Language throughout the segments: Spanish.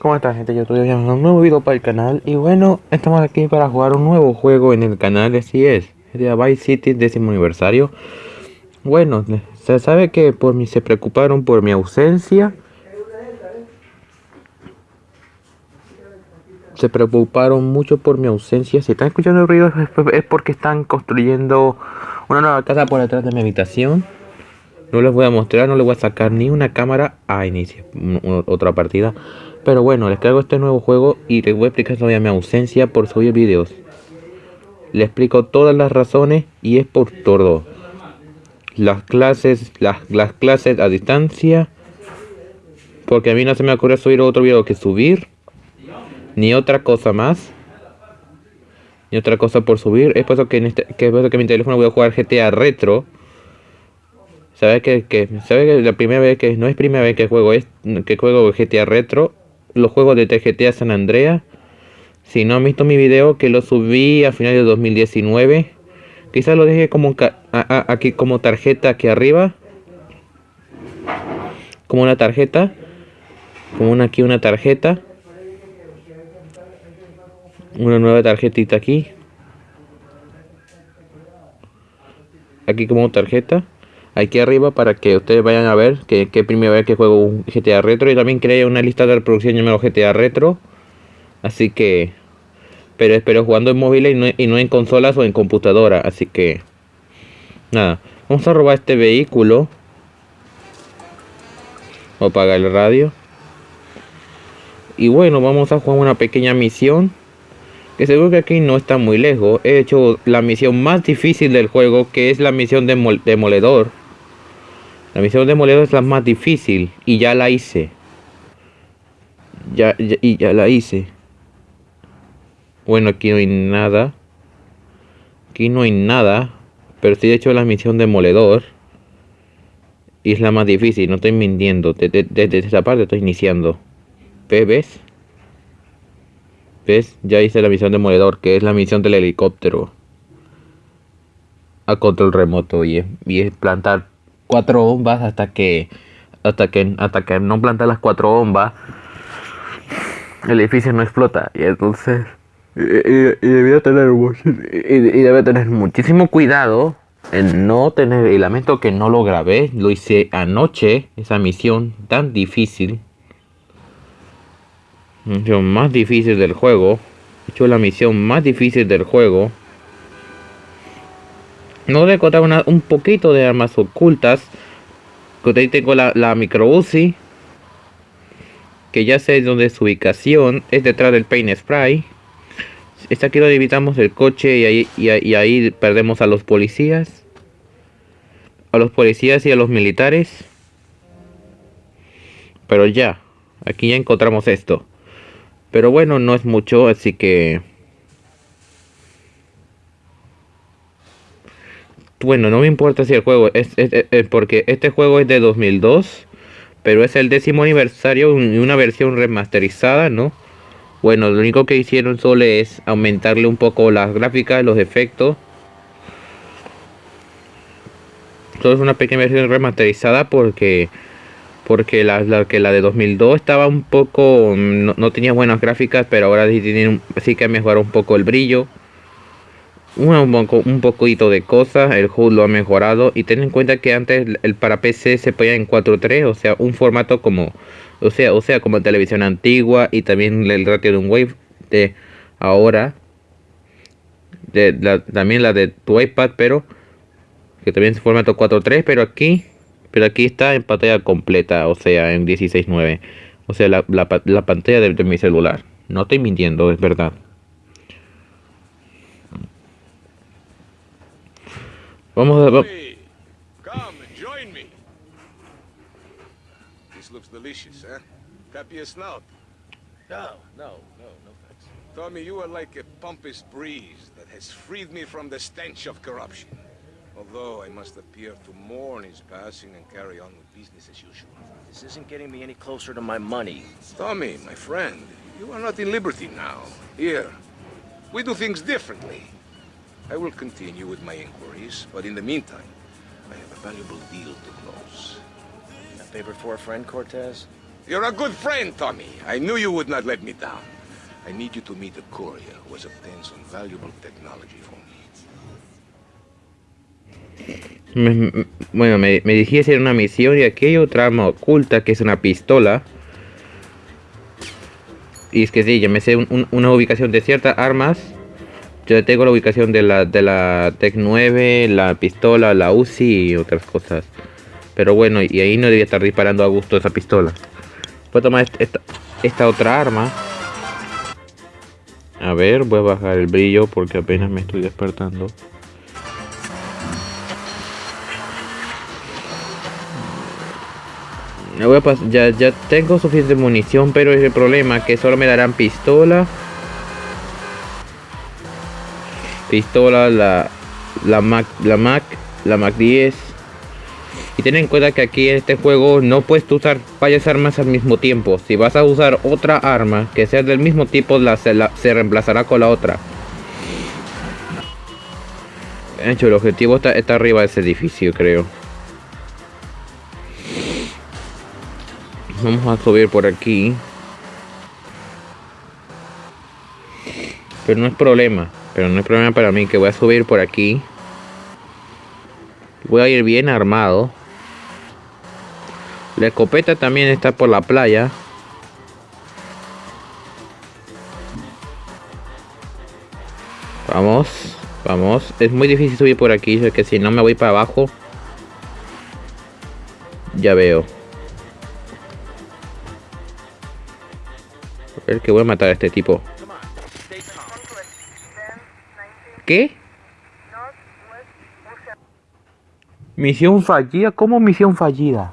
¿Cómo está gente? Yo estoy viendo un nuevo video para el canal y bueno, estamos aquí para jugar un nuevo juego en el canal, así es, GTA Vice City décimo aniversario. Bueno, se sabe que por mí se preocuparon por mi ausencia. Se preocuparon mucho por mi ausencia. Si están escuchando el ruido es porque están construyendo una nueva casa por detrás de mi habitación. No les voy a mostrar, no les voy a sacar ni una cámara a inicio otra partida. Pero bueno, les traigo este nuevo juego y les voy a explicar todavía mi ausencia por subir videos. Les explico todas las razones y es por todo. Las clases, las, las clases a distancia. Porque a mí no se me ocurre subir otro video que subir. Ni otra cosa más. Ni otra cosa por subir. Es por eso que, en este, que, es por eso que mi teléfono voy a jugar GTA Retro. ¿Sabe que, que, sabe que la primera vez que no es primera vez que juego es que juego GTA Retro, los juegos de TGTA San Andreas. Si no han visto mi video que lo subí a finales de 2019, quizás lo dejé como aquí como tarjeta aquí arriba. Como una tarjeta, como una aquí una tarjeta. Una nueva tarjetita aquí. Aquí como tarjeta aquí arriba para que ustedes vayan a ver que, que primera vez que juego un GTA Retro. Y también creé una lista de reproducción llamado GTA Retro. Así que pero espero jugando en móviles y no, y no en consolas o en computadora. Así que nada. Vamos a robar este vehículo. O apagar el radio. Y bueno vamos a jugar una pequeña misión que seguro que aquí no está muy lejos. He hecho la misión más difícil del juego que es la misión de demoledor la misión de Moledo es la más difícil y ya la hice. Ya, y ya la hice. Bueno, aquí no hay nada. Aquí no hay nada. Pero sí he hecho la misión de Moledor. Y es la más difícil, no estoy mintiendo. Desde, desde esa parte estoy iniciando. ¿Ves? ¿Ves? Ya hice la misión de Moledor, que es la misión del helicóptero. A control remoto y y es plantar cuatro bombas hasta que hasta que hasta que no planta las cuatro bombas el edificio no explota. Y entonces y, debe tener y, debe tener muchísimo cuidado en no tener y lamento que no lo grabé lo hice anoche esa misión tan difícil. Misión más difícil del juego he hecho la misión más difícil del juego no voy a encontrar un poquito de armas ocultas. Que ahí tengo la, la micro. Que ya sé dónde es su ubicación. Es detrás del paint spray. Está aquí donde evitamos el coche y ahí, y, ahí perdemos a los policías. A los policías y a los militares. Pero ya. Aquí ya encontramos esto. Pero bueno, no es mucho, así que... bueno, no me importa si el juego es, porque este juego es de 2002, pero es el décimo aniversario y una versión remasterizada, ¿no? Bueno, lo único que hicieron solo es aumentarle un poco las gráficas, los efectos. Solo es una pequeña versión remasterizada porque porque la, que la de 2002 estaba un poco no, tenía buenas gráficas, pero ahora sí tienen sí que mejorado un poco el brillo un, poco, un poquito de cosas, el HUD lo ha mejorado y ten en cuenta que antes el para PC se podía en 4.3, o sea, un formato como, o sea, o sea, como televisión antigua y también el ratio de un wave de ahora, de también la de tu iPad, pero que también es formato 4.3, pero aquí, pero aquí está en pantalla completa, o sea, en 16.9, o sea, la, la, pantalla de mi celular. No estoy mintiendo, es verdad. Vamos a ver. Come and join me. This looks delicious, huh? Copy a snout. No, no, no, no thanks. Tommy, you are like a pompous breeze that has freed me from the stench of corruption. Although I must appear to mourn his passing and carry on with business as usual. This isn't getting me any closer to my money. Tommy, my friend, you are not in liberty now. Here, we do things differently. I will continue with my inquiries, but in the meantime, I have a valuable deal to close. A favor for a friend, Cortez? You're a good friend, Tommy. I knew you would not let me down. I need you to meet a courier who has obtained some valuable technology for me. Me- me- bueno, me, me dirigí a hacer una misión y aquí hay otra arma oculta que es una pistola. Y es que sí, ya me sé un- un- una ubicación de ciertas armas. Yo tengo la ubicación de la, de la Tec 9, la pistola, la UCI y otras cosas. Pero bueno, y ahí no debía estar disparando a gusto esa pistola. Voy a tomar est- esta, esta otra arma. A ver, voy a bajar el brillo porque apenas me estoy despertando. Voy a ya, ya tengo suficiente munición, pero es el problema que solo me darán pistola. Pistola, la, la Mac, la Mac, la Mac 10. Y ten en cuenta que aquí en este juego no puedes usar varias armas al mismo tiempo. Si vas a usar otra arma que sea del mismo tipo, se, la- se reemplazará con la otra. De hecho, el objetivo está, está arriba de ese edificio, creo. Vamos a subir por aquí. Pero no es problema. Pero no es problema para mí que voy a subir por aquí. Voy a ir bien armado. La escopeta también está por la playa. Vamos, vamos. Es muy difícil subir por aquí, que si no me voy para abajo. Ya veo. A ver que voy a matar a este tipo. ¿Qué? Misión fallida, ¿cómo misión fallida?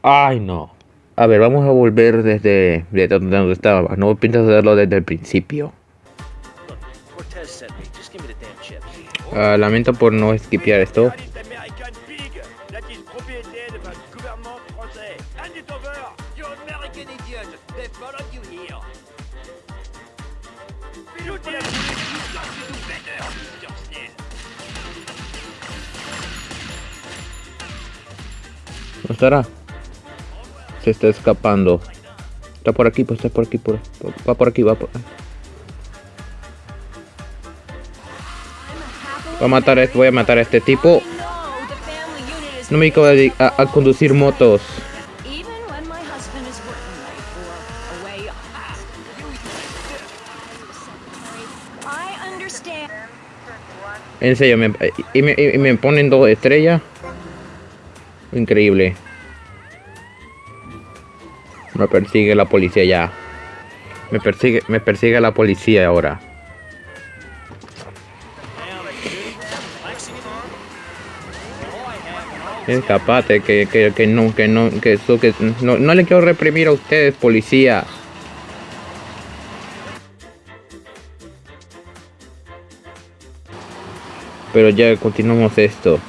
Ay, no. A ver, vamos a volver desde, desde donde estaba. No piensas hacerlo desde el principio. Ah, lamento por no skipear esto. ¿No estará? Se está escapando. Está por aquí, pues está por aquí, por, va por aquí, va por Voy a matar a este, voy a matar a este tipo. No me dedico a, dedi- a- a conducir motos. En serio, me, y, me, y me ponen dos estrellas. Increíble. Me persigue la policía ya. Me persigue, me persigue la policía ahora. Escapate, que, que, que no, que no, que que no, no le quiero reprimir a ustedes, policía. Pero ya continuamos esto.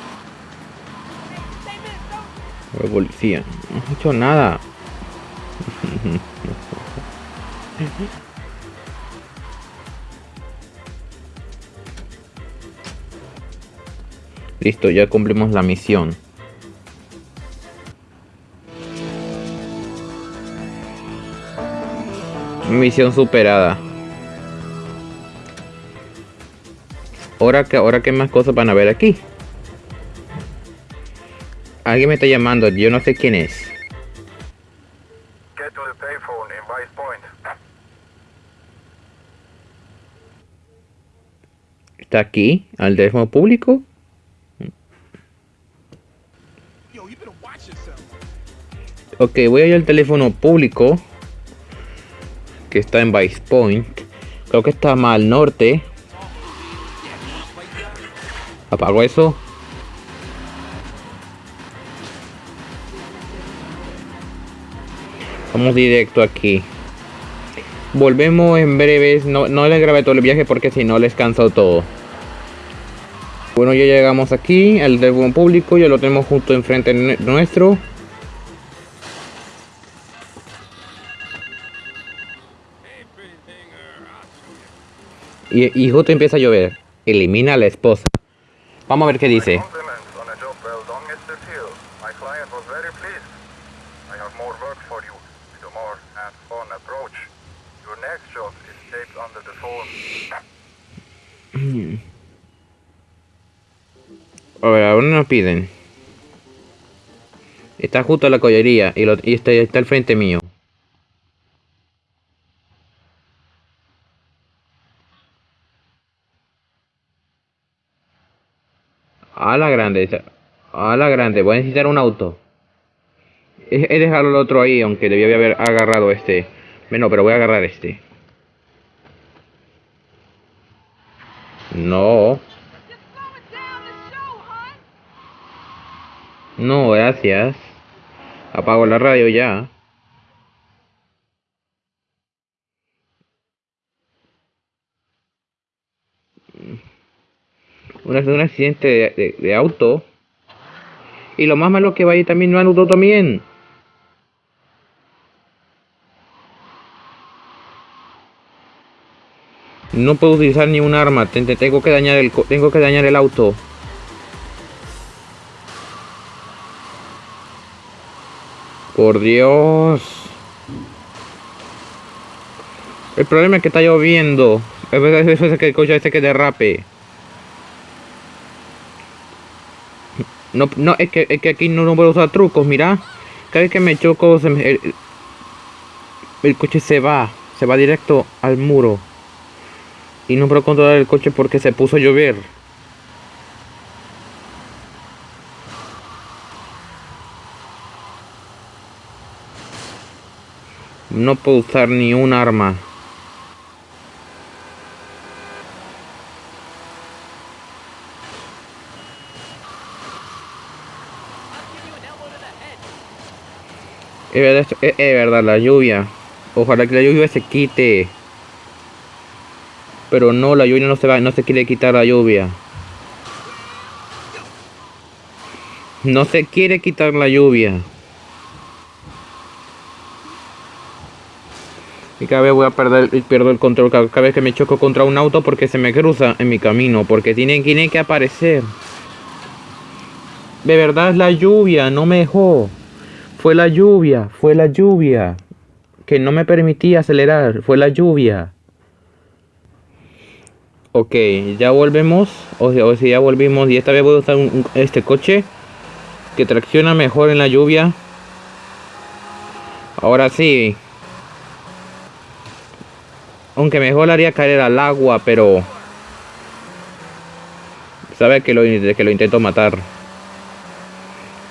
La policía. No he hecho nada. Listo, ya cumplimos la misión. Misión superada. Ahora que ahora qué más cosas van a ver aquí. Alguien me está llamando, yo no sé quién es. Get to the payphone in Vice Point. ¿Está aquí? ¿Al teléfono público? Ok, voy a ir al teléfono público. Que está en Vice Point. Creo que está más al norte. Apago eso. Vamos directo aquí. Volvemos en breves. No, no les grabé todo el viaje porque si no les canso todo. Bueno, ya llegamos aquí. El teléfono público ya lo tenemos justo enfrente nue- nuestro. Y, y justo empieza a llover. Elimina a la esposa. Vamos a ver qué dice. A ver, ¿a dónde nos piden? Está justo a la collería y, está, está al frente mío. A la grande, a la grande, voy a necesitar un auto. He, dejado el otro ahí, aunque debía haber agarrado este. Bueno, pero voy a agarrar este. No. No, gracias. Apago la radio ya. Un, un accidente de, auto. Y lo más malo que va a ir también no auto también. No puedo utilizar ni un arma. te- te- Tengo que dañar el tengo que dañar el auto. Por Dios. El problema es que está lloviendo. Es que el coche este que derrape. No, no, es que, es que aquí no, no puedo usar trucos, mira. Cada vez que me choco, se el coche se va. Se va directo al muro. Y no puedo controlar el coche porque se puso a llover. No puedo usar ni un arma. Es verdad, la lluvia. Ojalá que la lluvia se quite. Pero no, la lluvia no se va, no se quiere quitar la lluvia. No se quiere quitar la lluvia. Y cada vez voy a perder, pierdo el control cada, vez que me choco contra un auto porque se me cruza en mi camino. Porque tiene, tiene que aparecer. De verdad es la lluvia, no me dejó. Fue la lluvia, fue la lluvia. Que no me permitía acelerar, fue la lluvia. Ok, ya volvemos. O sea, o sea, ya volvimos. Y esta vez voy a usar un- este coche. Que tracciona mejor en la lluvia. Ahora sí. Aunque mejor haría caer al agua, pero... Sabe que lo, que lo intento matar.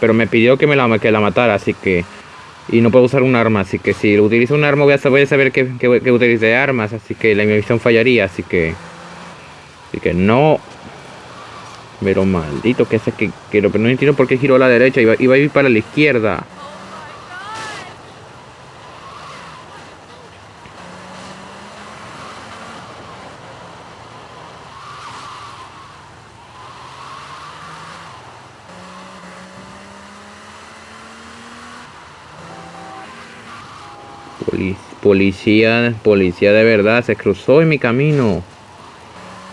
Pero me pidió que me la, que la matara, así que... Y no puedo usar un arma, así que si utilizo un arma voy a saber, que, que, que armas, así que la misión fallaría, así que... Así que no... Pero maldito que ese que... que no entiendo por qué giró a la derecha, iba, iba a ir para la izquierda. Poli- policía, policía de verdad, se cruzó en mi camino.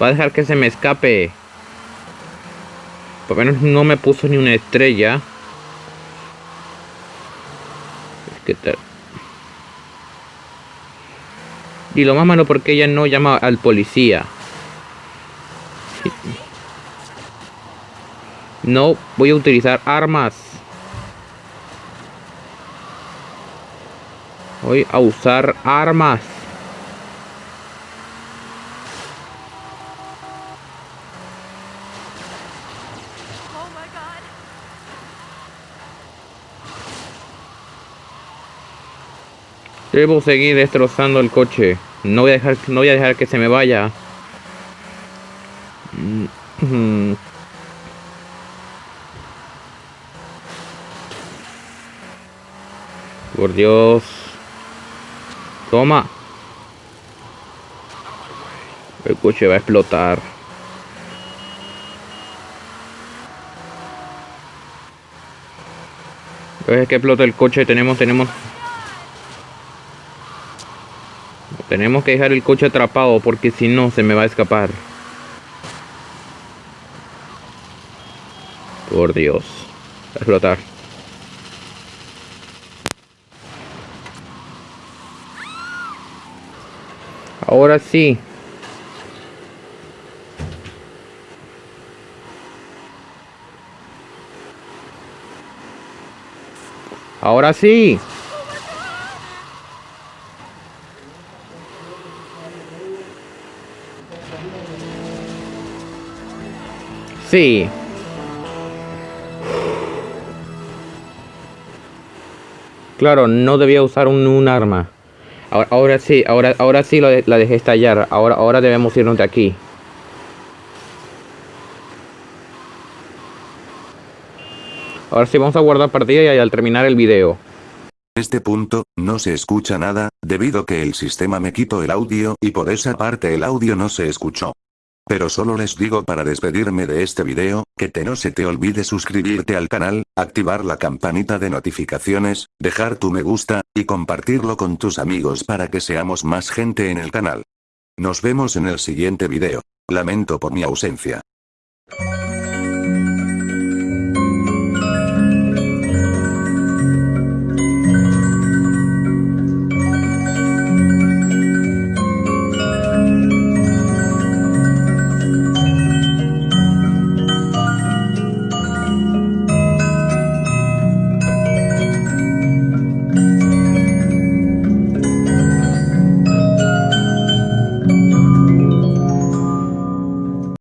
Va a dejar que se me escape. Por lo menos no me puso ni una estrella. Es que tal. Y lo más malo porque ella no llama al policía. No voy a utilizar armas. Voy a usar armas. Debo seguir destrozando el coche. No voy a dejar, no voy a dejar que se me vaya. Por Dios. Toma. El coche va a explotar. Vez que explota el coche tenemos, tenemos Tenemos que dejar el coche atrapado porque si no se me va a escapar. Por Dios. Va a explotar. Ahora sí. Ahora sí. Sí. Claro, no debía usar un, un arma. Ahora, ahora sí, ahora, ahora sí la dejé estallar. Ahora, ahora debemos irnos de aquí. Ahora sí vamos a guardar partida y al terminar el video. este punto, no se escucha nada, debido que el sistema me quitó el audio y por esa parte el audio no se escuchó. Pero solo les digo para despedirme de este video, que te no se te olvide suscribirte al canal, activar la campanita de notificaciones, dejar tu me gusta, y compartirlo con tus amigos para que seamos más gente en el canal. Nos vemos en el siguiente video. Lamento por mi ausencia.